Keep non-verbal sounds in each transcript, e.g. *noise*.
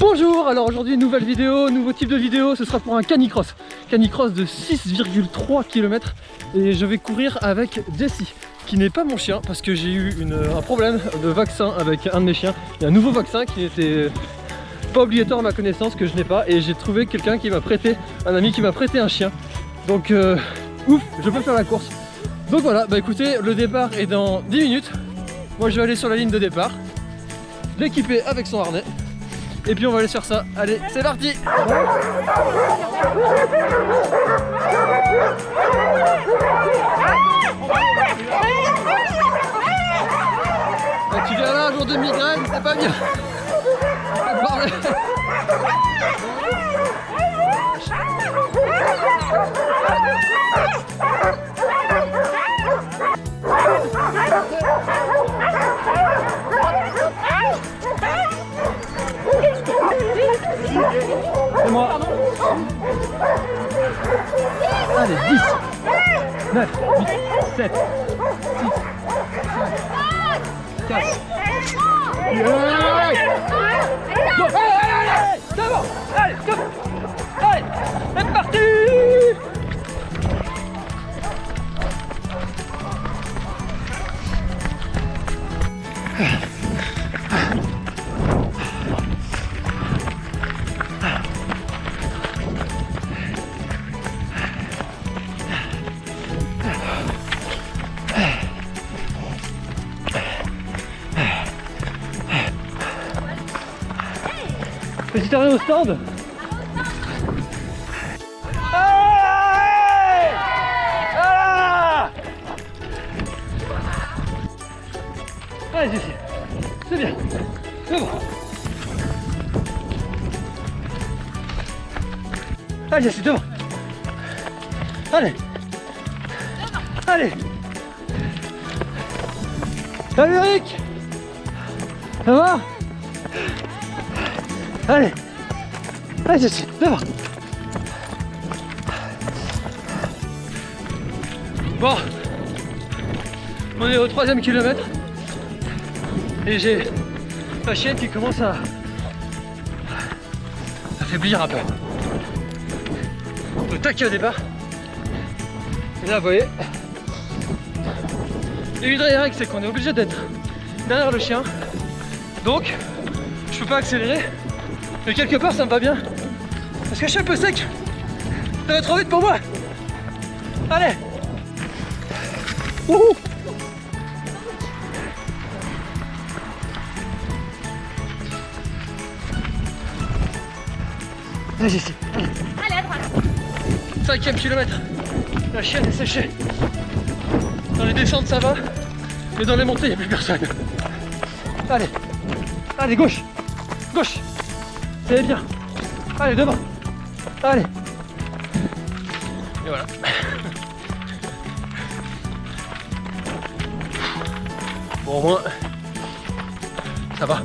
Bonjour, alors aujourd'hui nouvelle vidéo, nouveau type de vidéo, ce sera pour un canicross. Canicross de 6,3 km et je vais courir avec Jessie qui n'est pas mon chien parce que j'ai eu un problème de vaccin avec un de mes chiens. Il y a un nouveau vaccin qui était pas obligatoire à ma connaissance que je n'ai pas et j'ai trouvé quelqu'un qui m'a prêté, un ami qui m'a prêté un chien. Donc euh, ouf, je peux faire la course. Donc voilà, bah écoutez, le départ est dans 10 minutes. Moi je vais aller sur la ligne de départ, l'équiper avec son harnais. Et puis on va aller sur ça. Allez, c'est parti. Tu viens là un jour de migraine, c'est pas bien Allez, 10, 9, 8, 7, 6, 5, 4. Yeah Go Allez, allez, allez C'est bon Allez, go Allez, Petit arrêt au stand. Allez Voilà. Allez Jessie, c'est bien, c'est bon. Allez Jessie, devant Allez. Allez. Salut Eric. Ça va? Allez Allez Jessie, devant Bon On est au troisième kilomètre et j'ai la chienne qui commence à affaiblir un peu. Le taquet au départ. Et là vous voyez Et des règles c'est qu'on est obligé d'être derrière le chien. Donc je peux pas accélérer. Mais quelque part ça me va bien. Parce que je suis un peu sec. Ça va trop vite pour moi. Allez Wouhou Vas-y ici. Allez à droite. Cinquième kilomètre. La chienne est séchée. Dans les descentes ça va. Mais dans les montées il n'y a plus personne. Allez. Allez gauche. Gauche. C'est bien. Allez devant. Allez. Et voilà. Bon au moins ça va.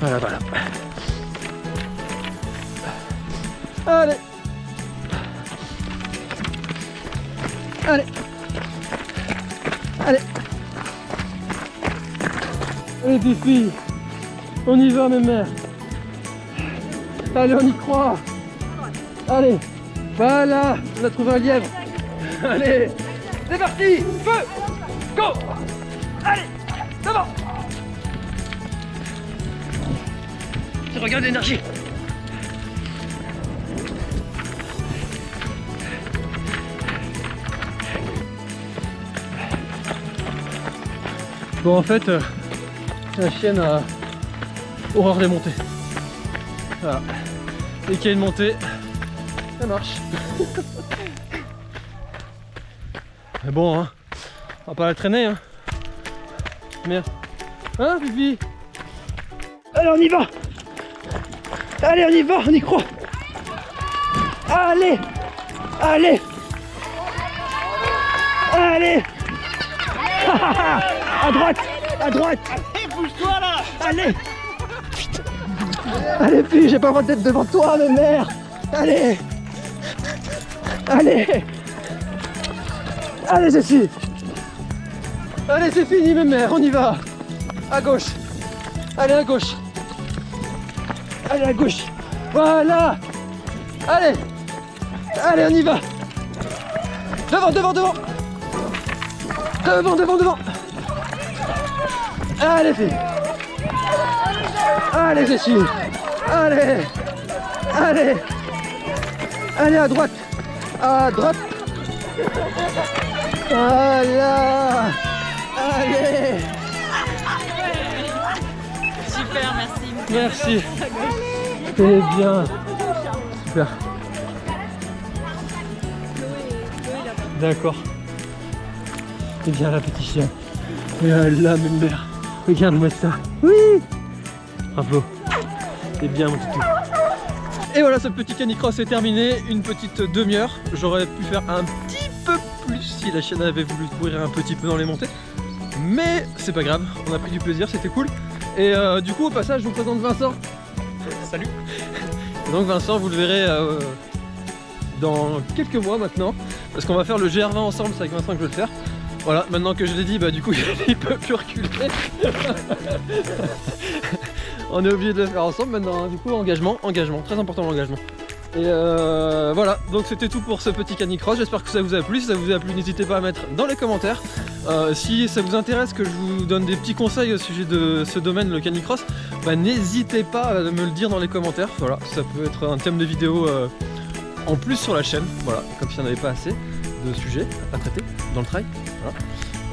Voilà, voilà. Allez. Allez. Allez. Allez, Fifi. On y va, mes mères. Allez, on y croit. Allez. Voilà. On a trouvé un lièvre. Allez. C'est parti. Feu. Go. Allez. Devant. Regarde l'énergie Bon en fait euh, la chienne a horreur des montées. Voilà. Dès qu'il y a une montée, ça marche. *laughs* Mais bon hein, on va pas la traîner hein. Merde. Hein Bibi? Allez on y va Allez, on y va, on y croit. Allez, allez, allez. *laughs* à droite, à droite. Bouge-toi. Allez. Allez, puis j'ai pas le droit d'être devant toi, mais merde. Allez. Allez. Allez, Jessie. Allez, c'est fini, mes mères, on y va. À gauche. Allez, à gauche. Allez, à gauche. Voilà. Allez. Allez, on y va. Devant, devant, devant. Devant, devant, devant. Allez, fille. Allez, Jessie. Allez. Allez. Allez, à droite. À droite. Voilà. Allez. Super, merci. Merci. C'est bien. Super. D'accord. C'est bien la petit chien. Voilà, mes mères. Regarde-moi ça. Oui. Bravo. C'est bien mon toutou. Et voilà, ce petit canicross est terminé. Une petite demi-heure. J'aurais pu faire un petit peu plus si la chienne avait voulu courir un petit peu dans les montées. Mais c'est pas grave. On a pris du plaisir, c'était cool. Et euh, du coup, au passage, je vous présente Vincent. Salut. Et donc Vincent, vous le verrez euh, dans quelques mois maintenant, parce qu'on va faire le GR20 ensemble, c'est avec Vincent que je vais le faire. Voilà, maintenant que je l'ai dit, bah du coup *laughs* il peut plus reculer. *laughs* On est obligé de le faire ensemble maintenant, hein. du coup engagement, engagement, très important l'engagement. Et euh, voilà, donc c'était tout pour ce petit canicross, j'espère que ça vous a plu, si ça vous a plu n'hésitez pas à mettre dans les commentaires. Euh, si ça vous intéresse que je vous donne des petits conseils au sujet de ce domaine, le canicross, bah, n'hésitez pas à me le dire dans les commentaires, voilà, ça peut être un thème de vidéo euh, en plus sur la chaîne, voilà, comme s'il n'y en avait pas assez de sujets à traiter dans le trail.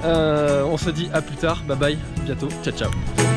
Euh, on se dit à plus tard, bye bye, bientôt, ciao ciao.